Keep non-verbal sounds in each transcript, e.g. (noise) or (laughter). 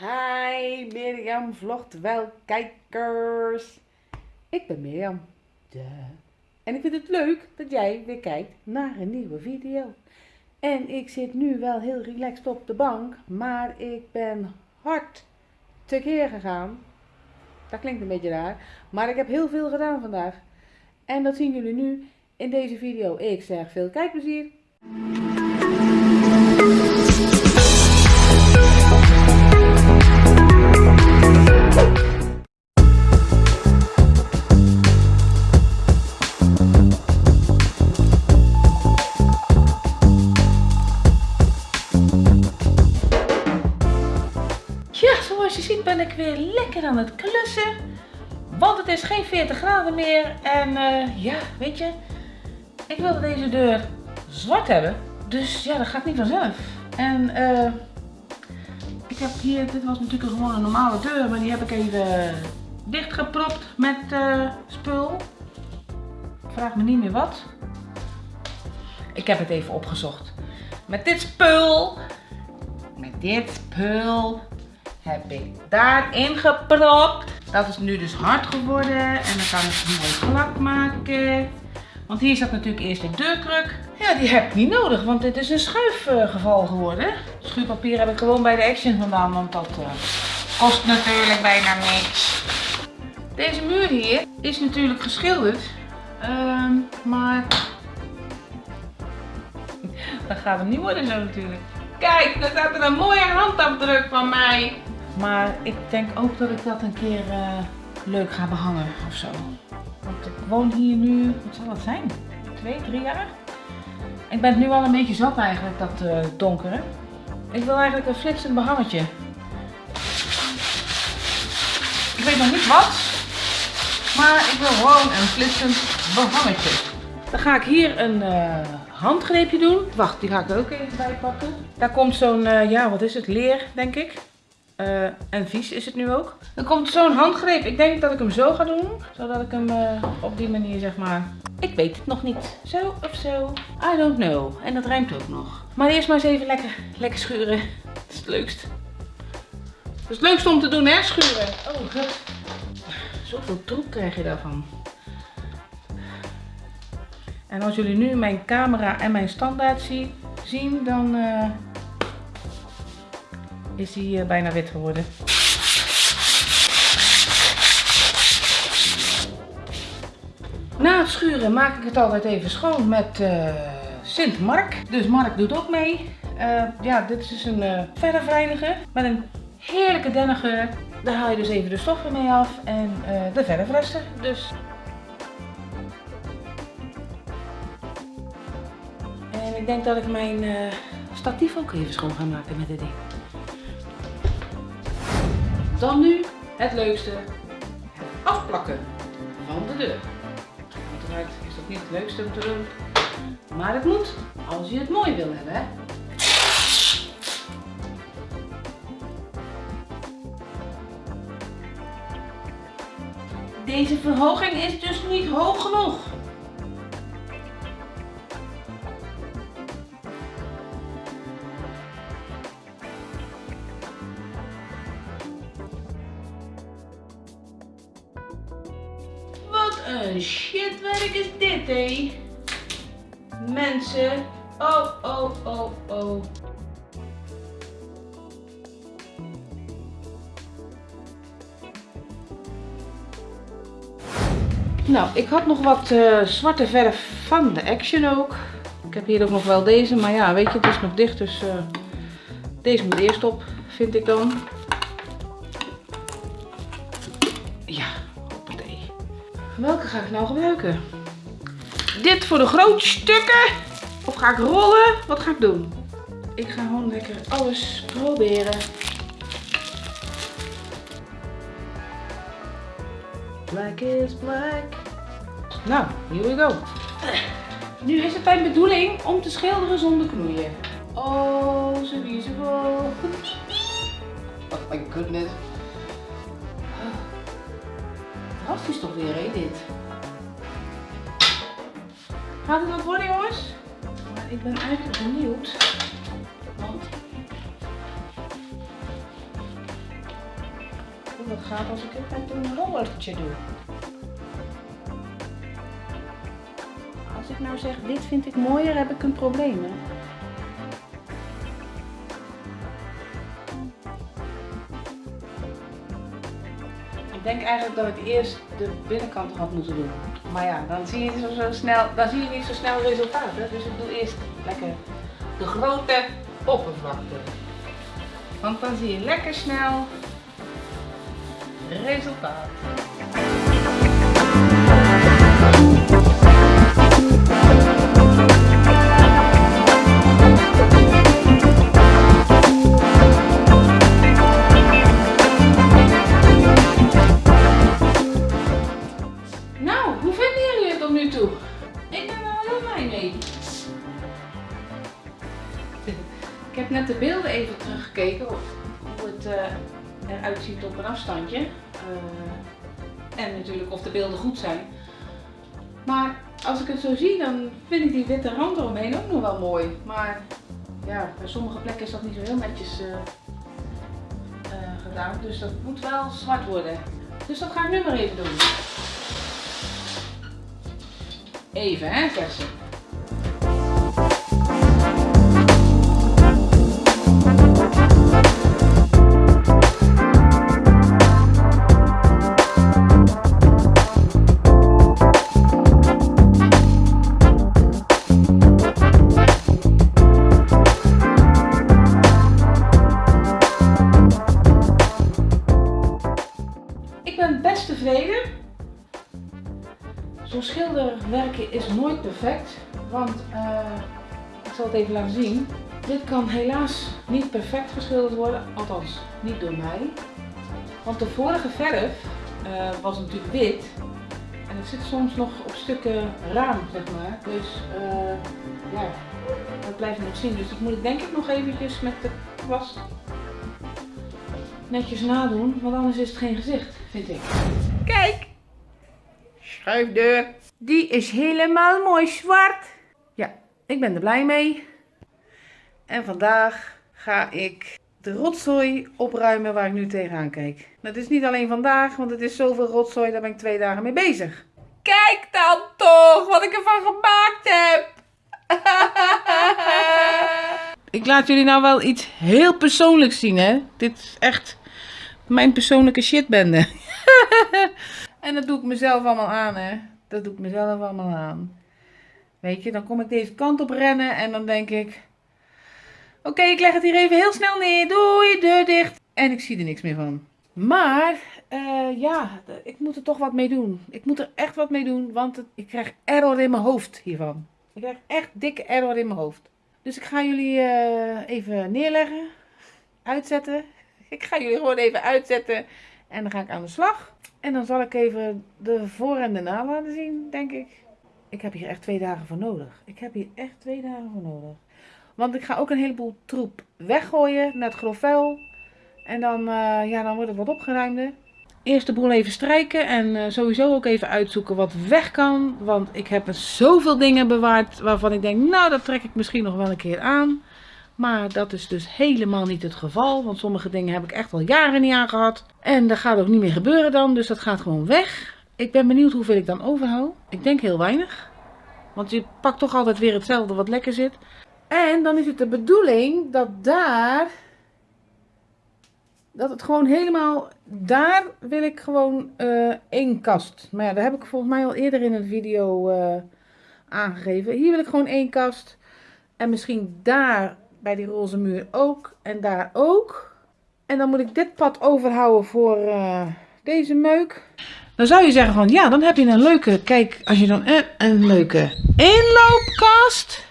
Hi, Mirjam vlogt wel kijkers. Ik ben Mirjam. Duh. En ik vind het leuk dat jij weer kijkt naar een nieuwe video. En ik zit nu wel heel relaxed op de bank, maar ik ben hard tekeer gegaan. Dat klinkt een beetje raar, maar ik heb heel veel gedaan vandaag. En dat zien jullie nu in deze video. Ik zeg veel kijkplezier. Klussen. Want het is geen 40 graden meer. En eh, ja, weet je, ik wilde deze deur zwart hebben. Dus ja, dat gaat niet vanzelf. En eh, ik heb hier, dit was natuurlijk gewoon een normale deur, maar die heb ik even dichtgepropt met eh, spul. Vraag me niet meer wat. Ik heb het even opgezocht. Met dit spul, met dit spul, heb ik daarin gepropt. Dat is nu dus hard geworden en dan kan ik het mooi glad maken. Want hier zat natuurlijk eerst de deurkruk. Ja, die heb ik niet nodig, want dit is een schuifgeval geworden. Schuurpapier heb ik gewoon bij de Action vandaan, want dat eh, kost natuurlijk bijna niks. Deze muur hier is natuurlijk geschilderd, Ehm, maar (laughs) dat gaat hem niet worden zo natuurlijk. Kijk, daar staat er een mooie handafdruk van mij. Maar ik denk ook dat ik dat een keer eh, leuk ga behangen of zo. Want ik woon hier nu, wat zal dat zijn? Twee, drie jaar? Ik ben het nu al een beetje zat eigenlijk, dat eh, donkere. Ik wil eigenlijk een flitsend behangetje. Ik weet nog niet wat, maar ik wil gewoon een flitsend behangetje. Dan ga ik hier een eh, handgreepje doen. Wacht, die ga ik ook even bij pakken. Daar komt zo'n, ja wat is het, leer denk ik. Eh, en vies is het nu ook. Dan komt zo'n handgreep. Ik denk dat ik hem zo ga doen. Zodat ik hem eh, op die manier zeg maar... Ik weet het nog niet. Zo of zo. I don't know. En dat rijmt ook nog. Maar eerst maar eens even lekker, lekker schuren. (laughs) Dat is het leukst. Dat is het leukste om te doen hè, schuren. Oh god. Zoveel troep krijg je daarvan. En als jullie nu mijn camera en mijn standaard zie- zien, dan eh, is die eh, bijna wit geworden. Na het schuren maak ik het altijd even schoon met eh, Sint Mark. Dus Mark doet ook mee. Eh, ja, dit is dus een uh, met een heerlijke dennengeur. Daar haal je dus even de stoffen mee af en eh, de verfresten. Dus En ik denk dat ik mijn statief ook even schoon ga maken met dit ding. Dan nu het leukste. Het afplakken van de deur. Uiteraard is dat niet het leukste om te doen. Maar het moet als je het mooi wil hebben. Deze verhoging is dus niet hoog genoeg. Mensen. Oh, oh, oh, oh. Nou, ik had nog wat eh, zwarte verf van de Action ook. Ik heb hier ook nog wel deze, maar ja, weet je, het is nog dicht, dus eh, deze moet eerst op, vind ik dan. Ja, hoppatee. Welke ga ik nou gebruiken? Dit voor de grote stukken? Of ga ik rollen? Wat ga ik doen? Ik ga gewoon lekker alles proberen. Black is black. Nou, here we go. Nu is het mijn bedoeling om te schilderen zonder knoeien. Oh, zo beautiful. Oh my goodness. Fantastisch toch weer, hè, dit. Gaat het nog worden, jongens? Maar ik ben eigenlijk benieuwd. Want hoe dat gaat als ik het met een rollertje doe. Als ik nou zeg, dit vind ik mooier, heb ik een probleem. Hè? Denk eigenlijk dat ik eerst de binnenkant had moeten doen. Maar ja, dan zie je, zo, zo snel, dan zie je niet zo snel resultaat. Hè? Dus ik doe eerst lekker de grote oppervlakte. Want dan zie je lekker snel resultaat. Heb net de beelden even teruggekeken hoe het uh, eruit ziet op een afstandje. Uh, en natuurlijk of de beelden goed zijn. Maar als ik het zo zie, dan vind ik die witte rand eromheen ook nog wel mooi. Maar ja, bij sommige plekken is dat niet zo heel netjes uh, gedaan. Dus dat moet wel zwart worden. Dus dat ga ik nu maar even doen. Even hè, zegt ze. Tevreden. Zo'n schilderwerkje is nooit perfect, want uh, ik zal het even laten zien. Dit kan helaas niet perfect geschilderd worden, althans niet door mij. Want de vorige verf uh, was natuurlijk wit en het zit soms nog op stukken raam, zeg maar. Dus uh, ja, dat blijft nog zien. Dus dat moet ik denk ik nog eventjes met de kwast netjes nadoen, want anders is het geen gezicht, vind ik. Kijk! Schuifdeur. Die is helemaal mooi zwart. Ja, ik ben er blij mee. En vandaag ga ik de rotzooi opruimen waar ik nu tegenaan kijk. Dat is niet alleen vandaag, want het is zoveel rotzooi, daar ben ik twee dagen mee bezig. Kijk dan toch wat ik ervan gemaakt heb. (laughs) ik laat jullie nou wel iets heel persoonlijks zien, hè. Dit is echt mijn persoonlijke shitbende. (laughs) En dat doe ik mezelf allemaal aan, hè. Dat doe ik mezelf allemaal aan. Weet je, dan kom ik deze kant op rennen en dan denk ik... Oké, ik leg het hier even heel snel neer. Doei, deur dicht. En ik zie er niks meer van. Maar, uh, ja, ik moet er toch wat mee doen. Ik moet er echt wat mee doen, want ik krijg error in mijn hoofd hiervan. Ik krijg echt dikke error in mijn hoofd. Dus ik ga jullie uh, even neerleggen. Uitzetten. Ik ga jullie gewoon even uitzetten. En dan ga ik aan de slag. En dan zal ik even de voor en de na laten zien, denk ik. Ik heb hier echt twee dagen voor nodig. Ik heb hier echt twee dagen voor nodig. Want ik ga ook een heleboel troep weggooien, net grof vuil. En dan, uh, ja, dan wordt het wat opgeruimder. Eerst de boel even strijken en uh, sowieso ook even uitzoeken wat weg kan. Want ik heb er zoveel dingen bewaard waarvan ik denk, nou dat trek ik misschien nog wel een keer aan. Maar dat is dus helemaal niet het geval. Want sommige dingen heb ik echt al jaren niet aangehad. En dat gaat ook niet meer gebeuren dan. Dus dat gaat gewoon weg. Ik ben benieuwd hoeveel ik dan overhoud. Ik denk heel weinig. Want je pakt toch altijd weer hetzelfde wat lekker zit. En dan is het de bedoeling dat daar... Dat het gewoon helemaal... Daar wil ik gewoon uh, één kast. Maar ja, daar heb ik volgens mij al eerder in een video uh, aangegeven. Hier wil ik gewoon één kast. En misschien daar bij die roze muur ook. En daar ook. En dan moet ik dit pad overhouden voor uh, deze meuk. Dan zou je zeggen van ja, dan heb je een leuke, kijk, als je dan een, een leuke inloopkast.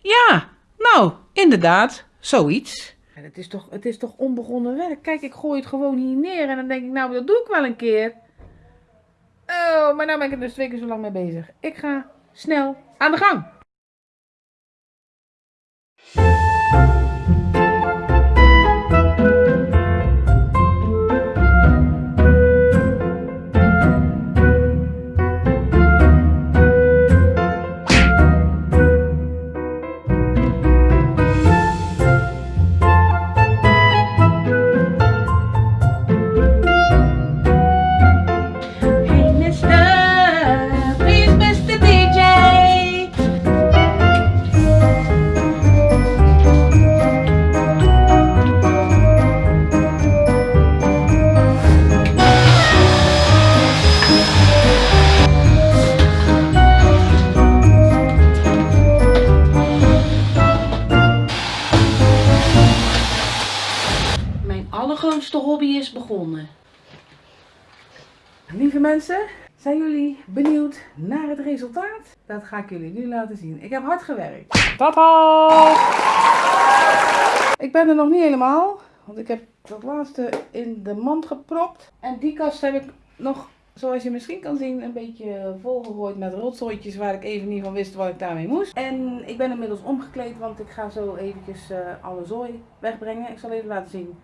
Ja, nou, inderdaad, zoiets. En het, is toch, het is toch onbegonnen werk. Kijk, ik gooi het gewoon hier neer en dan denk ik, nou, dat doe ik wel een keer. Oh, maar nou ben ik er dus twee keer zo lang mee bezig. Ik ga snel aan de gang. Lieve mensen, zijn jullie benieuwd naar het resultaat? Dat ga ik jullie nu laten zien. Ik heb hard gewerkt. Tada! Ik ben er nog niet helemaal, want ik heb dat laatste in de mand gepropt. En die kast heb ik nog, zoals je misschien kan zien, een beetje volgegooid met rotzooitjes waar ik even niet van wist wat ik daarmee moest. En ik ben inmiddels omgekleed, want ik ga zo eventjes eh, alle zooi wegbrengen. Ik zal even laten zien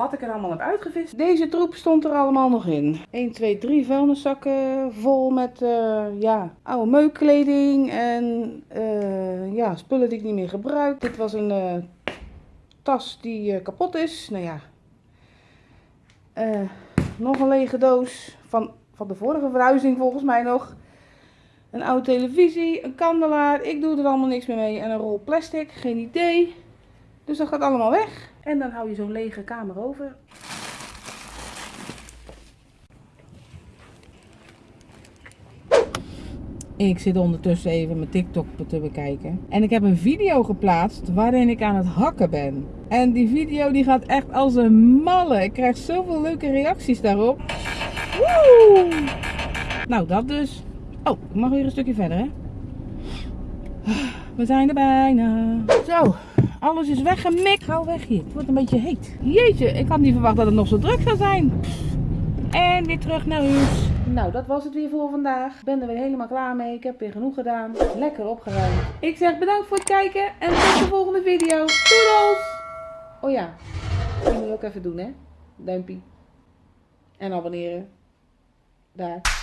wat ik er allemaal heb uitgevist. Deze troep stond er allemaal nog in. 1, 2, 3 vuilniszakken vol met eh, ja, oude meukkleding en eh, ja, spullen die ik niet meer gebruik. Dit was een eh, tas die kapot is. Nou ja, nog een lege doos van, van de vorige verhuizing volgens mij nog. Een oude televisie, een kandelaar. Ik doe er allemaal niks meer mee. En een rol plastic, geen idee. Dus dat gaat allemaal weg. En dan hou je zo'n lege kamer over. Ik zit ondertussen even mijn TikTok te bekijken. En ik heb een video geplaatst waarin ik aan het hakken ben. En die video die gaat echt als een malle. Ik krijg zoveel leuke reacties daarop. Woe! Nou, dat dus. Oh, ik mag weer een stukje verder, hè? We zijn er bijna. Zo, alles is weggemikt. Gauw weg hier. Het wordt een beetje heet. Jeetje, ik had niet verwacht dat het nog zo druk zou zijn. En weer terug naar huis. Nou, dat was het weer voor vandaag. Ik ben er weer helemaal klaar mee. Ik heb weer genoeg gedaan. Lekker opgeruimd. Ik zeg bedankt voor het kijken en tot de volgende video. Doedels! Oh ja, die moet je ook even doen hè. Duimpje. En abonneren. Daar.